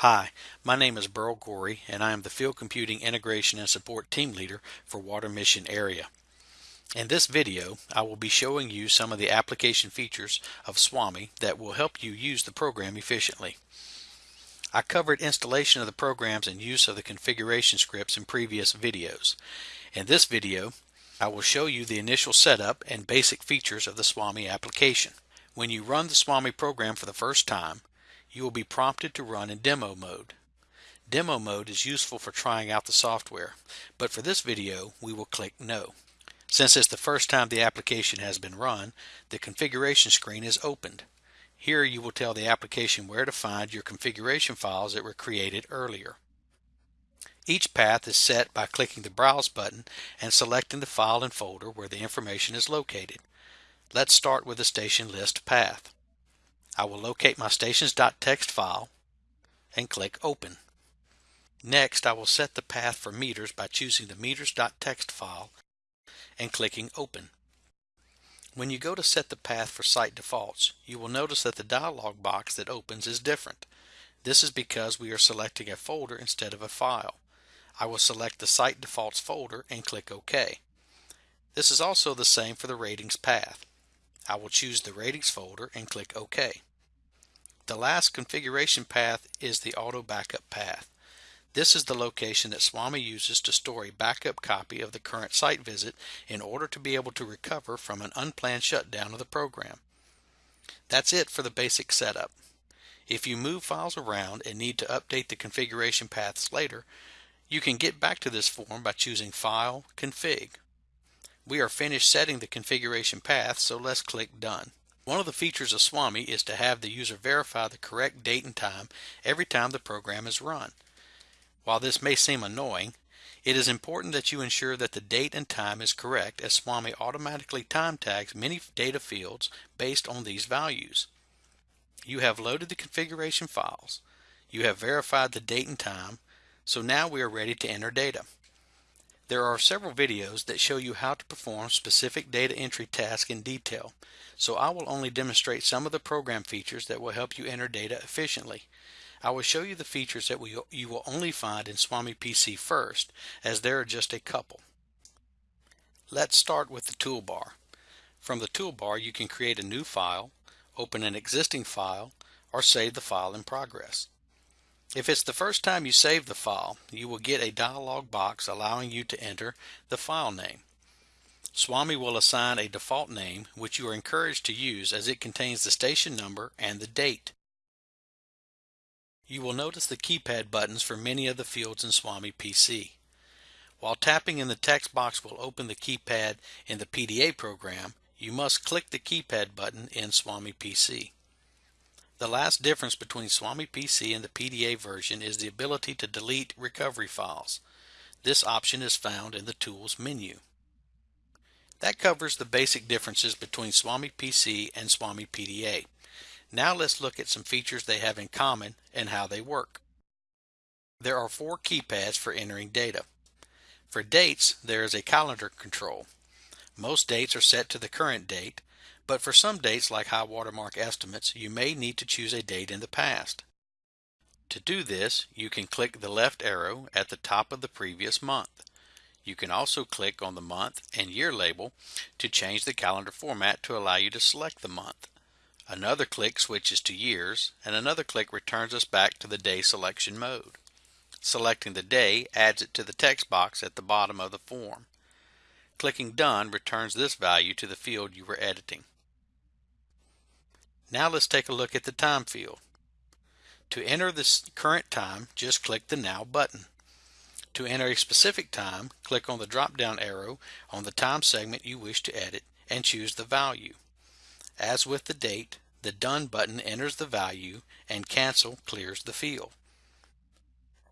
Hi, my name is Burl Gorey and I am the Field Computing Integration and Support Team Leader for Water Mission Area. In this video, I will be showing you some of the application features of SWAMI that will help you use the program efficiently. I covered installation of the programs and use of the configuration scripts in previous videos. In this video, I will show you the initial setup and basic features of the SWAMI application. When you run the SWAMI program for the first time, you will be prompted to run in demo mode. Demo mode is useful for trying out the software, but for this video we will click No. Since it's the first time the application has been run, the configuration screen is opened. Here you will tell the application where to find your configuration files that were created earlier. Each path is set by clicking the Browse button and selecting the file and folder where the information is located. Let's start with the station list path. I will locate my stations.txt file and click Open. Next, I will set the path for meters by choosing the meters.txt file and clicking Open. When you go to set the path for site defaults, you will notice that the dialog box that opens is different. This is because we are selecting a folder instead of a file. I will select the site defaults folder and click OK. This is also the same for the ratings path. I will choose the ratings folder and click OK. The last configuration path is the auto backup path. This is the location that SWAMI uses to store a backup copy of the current site visit in order to be able to recover from an unplanned shutdown of the program. That's it for the basic setup. If you move files around and need to update the configuration paths later, you can get back to this form by choosing File, Config. We are finished setting the configuration path, so let's click Done. One of the features of SWAMI is to have the user verify the correct date and time every time the program is run. While this may seem annoying, it is important that you ensure that the date and time is correct as SWAMI automatically time tags many data fields based on these values. You have loaded the configuration files. You have verified the date and time, so now we are ready to enter data. There are several videos that show you how to perform specific data entry tasks in detail, so I will only demonstrate some of the program features that will help you enter data efficiently. I will show you the features that we, you will only find in SWAMI PC first, as there are just a couple. Let's start with the toolbar. From the toolbar you can create a new file, open an existing file, or save the file in progress. If it's the first time you save the file, you will get a dialog box allowing you to enter the file name. SWAMI will assign a default name which you are encouraged to use as it contains the station number and the date. You will notice the keypad buttons for many of the fields in SWAMI PC. While tapping in the text box will open the keypad in the PDA program, you must click the keypad button in SWAMI PC. The last difference between SWAMI PC and the PDA version is the ability to delete recovery files. This option is found in the Tools menu. That covers the basic differences between SWAMI PC and SWAMI PDA. Now let's look at some features they have in common and how they work. There are four keypads for entering data. For dates, there is a calendar control. Most dates are set to the current date, but for some dates like high watermark estimates, you may need to choose a date in the past. To do this, you can click the left arrow at the top of the previous month. You can also click on the month and year label to change the calendar format to allow you to select the month. Another click switches to years, and another click returns us back to the day selection mode. Selecting the day adds it to the text box at the bottom of the form. Clicking Done returns this value to the field you were editing. Now let's take a look at the time field. To enter the current time, just click the Now button. To enter a specific time, click on the drop-down arrow on the time segment you wish to edit and choose the value. As with the date, the Done button enters the value and Cancel clears the field.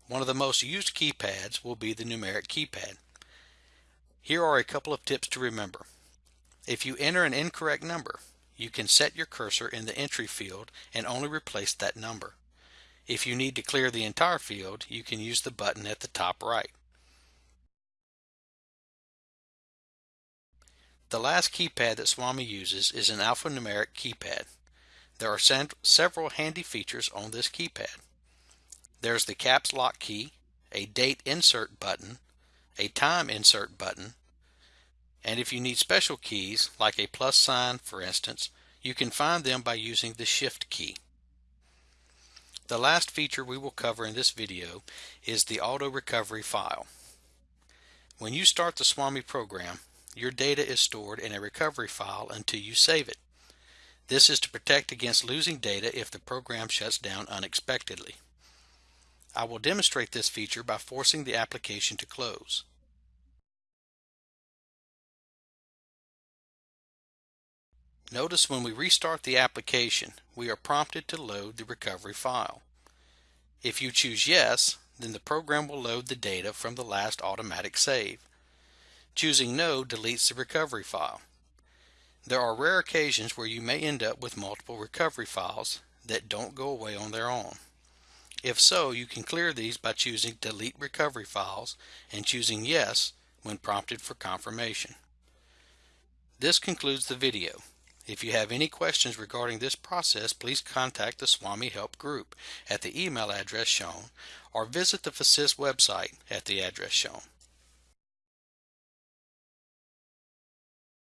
One of the most used keypads will be the numeric keypad. Here are a couple of tips to remember. If you enter an incorrect number, you can set your cursor in the entry field and only replace that number. If you need to clear the entire field, you can use the button at the top right. The last keypad that SWAMI uses is an alphanumeric keypad. There are several handy features on this keypad. there's the caps lock key, a date insert button, a time insert button, and if you need special keys, like a plus sign for instance, you can find them by using the shift key. The last feature we will cover in this video is the auto recovery file. When you start the SWAMI program, your data is stored in a recovery file until you save it. This is to protect against losing data if the program shuts down unexpectedly. I will demonstrate this feature by forcing the application to close. Notice when we restart the application, we are prompted to load the recovery file. If you choose yes, then the program will load the data from the last automatic save. Choosing no deletes the recovery file. There are rare occasions where you may end up with multiple recovery files that don't go away on their own. If so, you can clear these by choosing Delete Recovery Files and choosing Yes when prompted for confirmation. This concludes the video. If you have any questions regarding this process, please contact the SWAMI Help Group at the email address shown or visit the FASIST website at the address shown.